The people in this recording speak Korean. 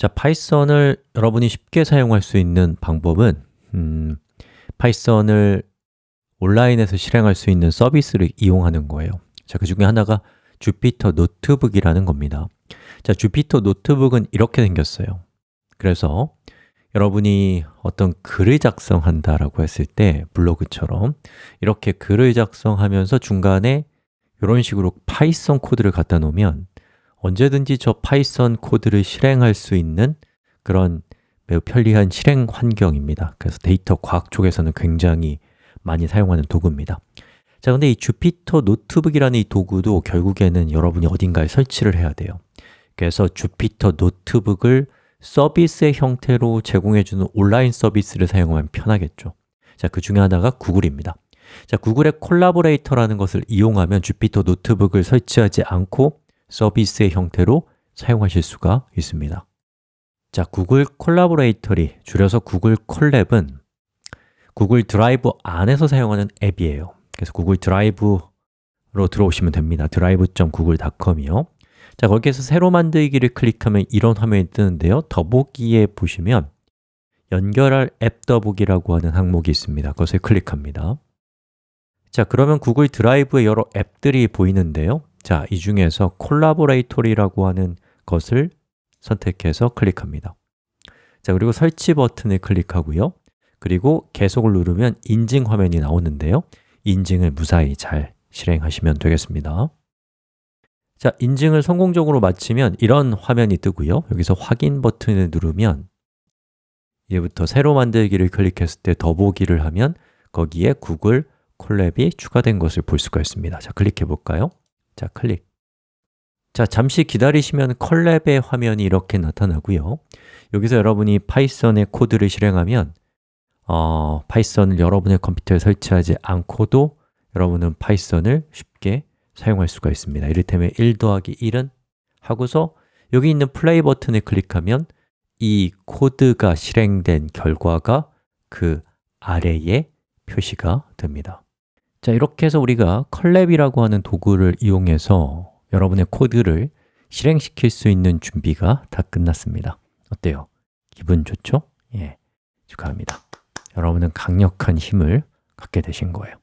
자, 파이썬을 여러분이 쉽게 사용할 수 있는 방법은 음, 파이썬을 온라인에서 실행할 수 있는 서비스를 이용하는 거예요. 자, 그 중에 하나가 주피터 노트북이라는 겁니다. 자, 주피터 노트북은 이렇게 생겼어요. 그래서 여러분이 어떤 글을 작성한다라고 했을 때 블로그처럼 이렇게 글을 작성하면서 중간에 이런 식으로 파이썬 코드를 갖다 놓으면 언제든지 저 파이썬 코드를 실행할 수 있는 그런 매우 편리한 실행 환경입니다. 그래서 데이터 과학 쪽에서는 굉장히 많이 사용하는 도구입니다. 자, 근데 이 주피터 노트북이라는 이 도구도 결국에는 여러분이 어딘가에 설치를 해야 돼요. 그래서 주피터 노트북을 서비스의 형태로 제공해주는 온라인 서비스를 사용하면 편하겠죠. 자, 그 중에 하나가 구글입니다. 자, 구글의 콜라보레이터라는 것을 이용하면 주피터 노트북을 설치하지 않고 서비스의 형태로 사용하실 수가 있습니다. 자, 구글 콜라보레이터리, 줄여서 구글 콜랩은 구글 드라이브 안에서 사용하는 앱이에요. 그래서 구글 드라이브로 들어오시면 됩니다. drive.google.com이요. 자, 거기에서 새로 만들기를 클릭하면 이런 화면이 뜨는데요. 더보기에 보시면 연결할 앱 더보기라고 하는 항목이 있습니다. 그것을 클릭합니다. 자, 그러면 구글 드라이브에 여러 앱들이 보이는데요 자, 이 중에서 콜라보레이토리라고 하는 것을 선택해서 클릭합니다. 자, 그리고 설치 버튼을 클릭하고요. 그리고 계속을 누르면 인증 화면이 나오는데요. 인증을 무사히 잘 실행하시면 되겠습니다. 자, 인증을 성공적으로 마치면 이런 화면이 뜨고요. 여기서 확인 버튼을 누르면 이제부터 새로 만들기를 클릭했을 때 더보기를 하면 거기에 구글 콜랩이 추가된 것을 볼 수가 있습니다. 자, 클릭해 볼까요? 자, 클릭. 자, 잠시 기다리시면 콜랩의 화면이 이렇게 나타나고요. 여기서 여러분이 파이썬의 코드를 실행하면 어, 파이썬을 여러분의 컴퓨터에 설치하지 않고도 여러분은 파이썬을 쉽게 사용할 수가 있습니다. 이를테면 1 더하기 1은 하고서 여기 있는 플레이 버튼을 클릭하면 이 코드가 실행된 결과가 그 아래에 표시가 됩니다 자, 이렇게 해서 우리가 컬랩이라고 하는 도구를 이용해서 여러분의 코드를 실행시킬 수 있는 준비가 다 끝났습니다 어때요? 기분 좋죠? 예, 축하합니다 여러분은 강력한 힘을 갖게 되신 거예요